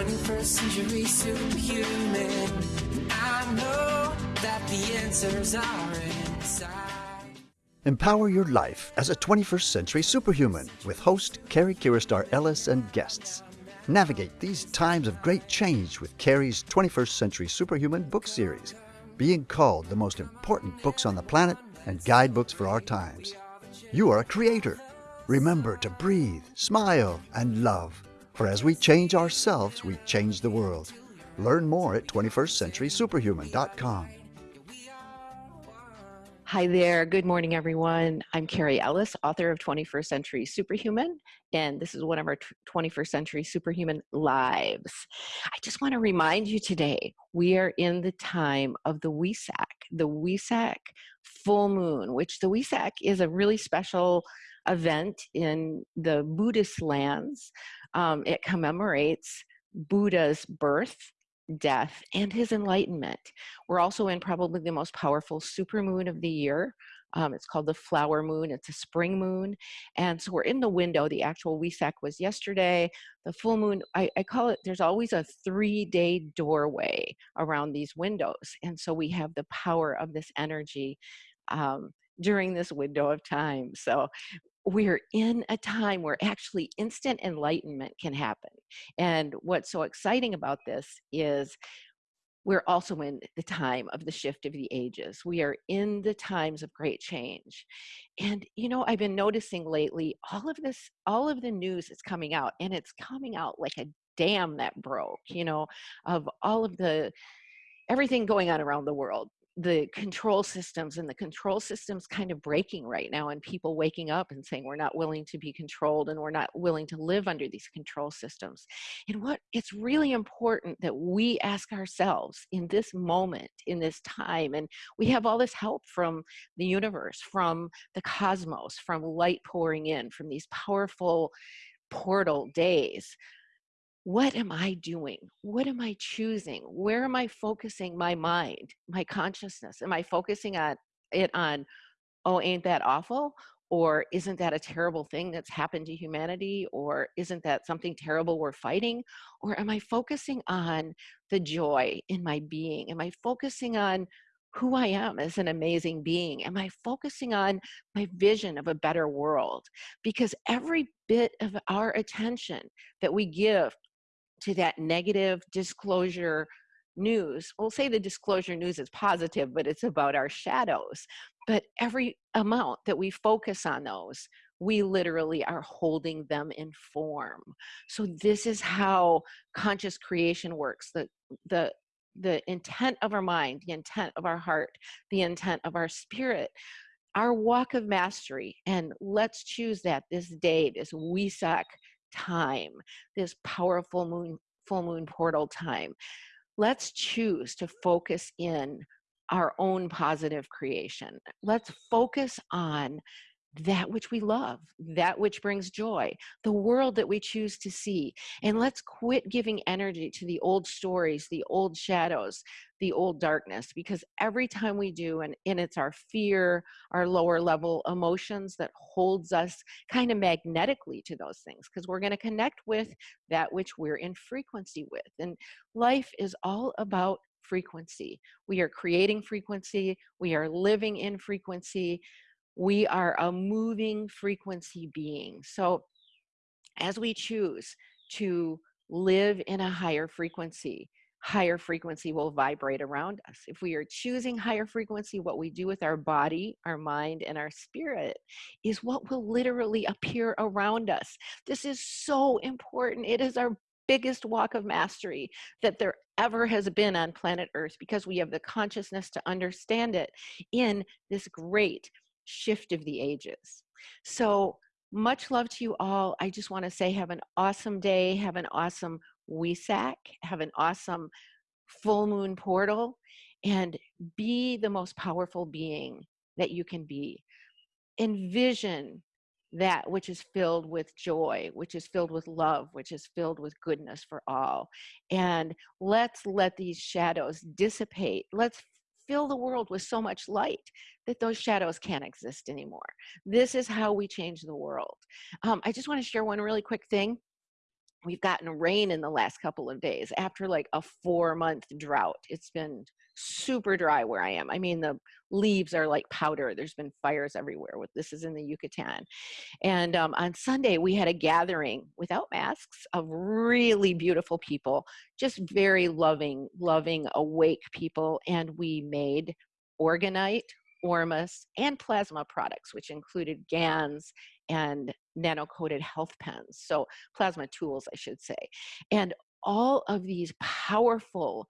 21st century superhuman. I know that the answers are inside. Empower your life as a 21st century superhuman with host Carrie Kiristar Ellis and guests. Navigate these times of great change with Carrie's 21st Century Superhuman book series, being called the most important books on the planet and guidebooks for our times. You are a creator. Remember to breathe, smile, and love. For as we change ourselves, we change the world. Learn more at 21stcenturysuperhuman.com. Hi there. Good morning, everyone. I'm Carrie Ellis, author of 21st Century Superhuman, and this is one of our 21st Century Superhuman lives. I just want to remind you today we are in the time of the Wesak, the Wesak full moon, which the Wesak is a really special event in the Buddhist lands. Um, it commemorates Buddha's birth death, and his enlightenment. We're also in probably the most powerful supermoon of the year. Um, it's called the flower moon. It's a spring moon. And so we're in the window. The actual Wesak was yesterday. The full moon, I, I call it, there's always a three day doorway around these windows. And so we have the power of this energy um, during this window of time. So we're in a time where actually instant enlightenment can happen. And what's so exciting about this is we're also in the time of the shift of the ages. We are in the times of great change. And, you know, I've been noticing lately all of this, all of the news is coming out, and it's coming out like a dam that broke, you know, of all of the everything going on around the world the control systems and the control systems kind of breaking right now and people waking up and saying we're not willing to be controlled and we're not willing to live under these control systems. And what it's really important that we ask ourselves in this moment in this time and we have all this help from the universe from the cosmos from light pouring in from these powerful portal days what am I doing? What am I choosing? Where am I focusing my mind, my consciousness? Am I focusing on it on, oh, ain't that awful? Or isn't that a terrible thing that's happened to humanity? Or isn't that something terrible we're fighting? Or am I focusing on the joy in my being? Am I focusing on who I am as an amazing being? Am I focusing on my vision of a better world? Because every bit of our attention that we give to that negative disclosure news. We'll say the disclosure news is positive, but it's about our shadows. But every amount that we focus on those, we literally are holding them in form. So this is how conscious creation works. The, the, the intent of our mind, the intent of our heart, the intent of our spirit, our walk of mastery. And let's choose that this day, this Wesak time, this powerful moon, full moon portal time. Let's choose to focus in our own positive creation. Let's focus on that which we love, that which brings joy, the world that we choose to see. And let's quit giving energy to the old stories, the old shadows, the old darkness, because every time we do, and, and it's our fear, our lower level emotions that holds us kind of magnetically to those things, because we're going to connect with that which we're in frequency with. And life is all about frequency. We are creating frequency, we are living in frequency we are a moving frequency being. So as we choose to live in a higher frequency, higher frequency will vibrate around us. If we are choosing higher frequency, what we do with our body, our mind, and our spirit is what will literally appear around us. This is so important. It is our biggest walk of mastery that there ever has been on planet Earth because we have the consciousness to understand it in this great shift of the ages. So much love to you all. I just want to say have an awesome day, have an awesome Wesak, have an awesome full moon portal, and be the most powerful being that you can be. Envision that which is filled with joy, which is filled with love, which is filled with goodness for all. And let's let these shadows dissipate. Let's fill the world with so much light that those shadows can't exist anymore. This is how we change the world. Um, I just want to share one really quick thing. We've gotten rain in the last couple of days after like a four month drought. It's been super dry where I am. I mean, the leaves are like powder. There's been fires everywhere. This is in the Yucatan, and um, on Sunday we had a gathering without masks of really beautiful people, just very loving, loving, awake people, and we made orgonite, Ormus, and plasma products, which included GANs and nano-coated health pens. So plasma tools, I should say. And all of these powerful,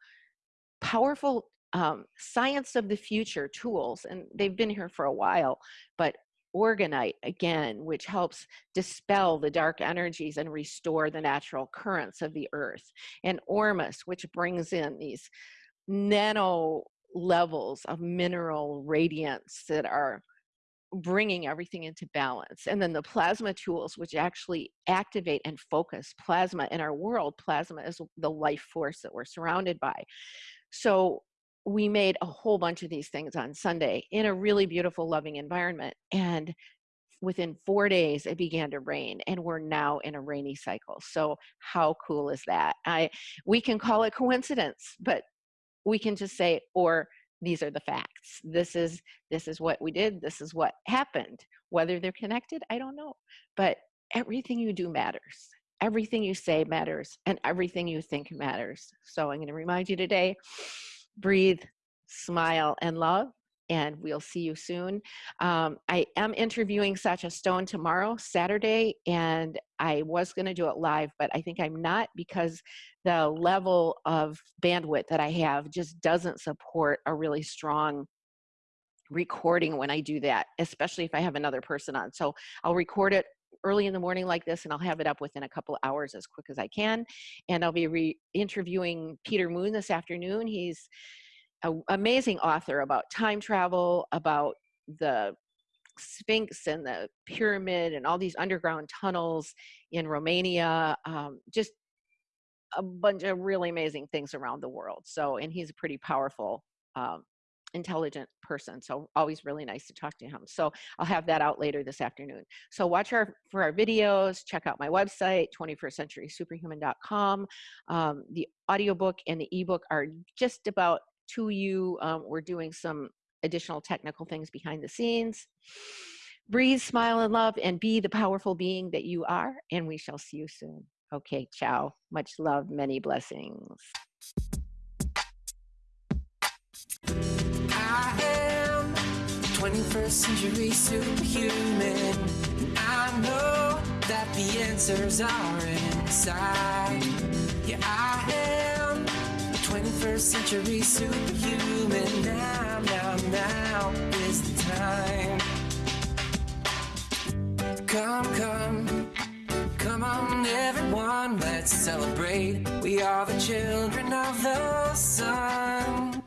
powerful um, science of the future tools, and they've been here for a while, but Orgonite again which helps dispel the dark energies and restore the natural currents of the earth and ormus which brings in these nano levels of mineral radiance that are bringing everything into balance. And then the plasma tools, which actually activate and focus plasma in our world. Plasma is the life force that we're surrounded by. So we made a whole bunch of these things on Sunday in a really beautiful, loving environment. And within four days, it began to rain, and we're now in a rainy cycle. So how cool is that? I we can call it coincidence, but we can just say, or these are the facts. This is this is what we did. This is what happened. Whether they're connected, I don't know. But everything you do matters. Everything you say matters, and everything you think matters. So I'm going to remind you today: breathe, smile, and love and we'll see you soon. Um, I am interviewing Sacha Stone tomorrow, Saturday, and I was going to do it live, but I think I'm not because the level of bandwidth that I have just doesn't support a really strong recording when I do that, especially if I have another person on. So I'll record it early in the morning like this and I'll have it up within a couple hours as quick as I can. And I'll be re interviewing Peter Moon this afternoon. He's an amazing author about time travel, about the Sphinx and the pyramid and all these underground tunnels in Romania. Um, just a bunch of really amazing things around the world. So, and he's a pretty powerful, um, intelligent person. So always really nice to talk to him. So I'll have that out later this afternoon. So watch our for our videos, check out my website, 21stcenturysuperhuman.com. Um, the audiobook and the ebook are just about to you. Um, we're doing some additional technical things behind the scenes. Breathe, smile, and love, and be the powerful being that you are. And we shall see you soon. Okay, ciao. Much love, many blessings. I am 21st century superhuman. I know that the answers are inside. Yeah, I am 21st century superhuman. Now, now, now is the time. Come, come, come on, everyone, let's celebrate. We are the children of the sun.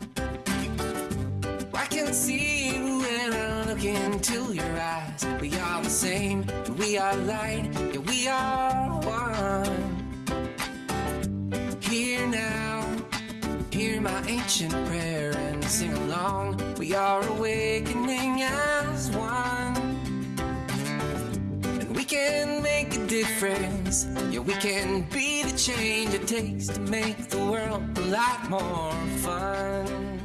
I can see you when I look into your eyes. We are the same, we are light, yeah, we are ancient prayer and sing along. We are awakening as one. And we can make a difference. Yeah, we can be the change it takes to make the world a lot more fun.